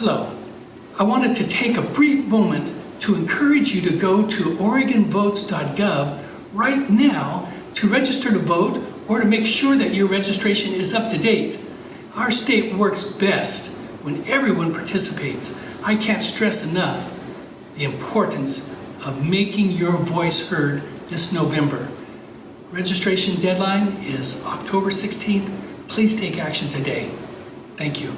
Hello. I wanted to take a brief moment to encourage you to go to OregonVotes.gov right now to register to vote or to make sure that your registration is up to date. Our state works best when everyone participates. I can't stress enough the importance of making your voice heard this November. Registration deadline is October 16th. Please take action today. Thank you.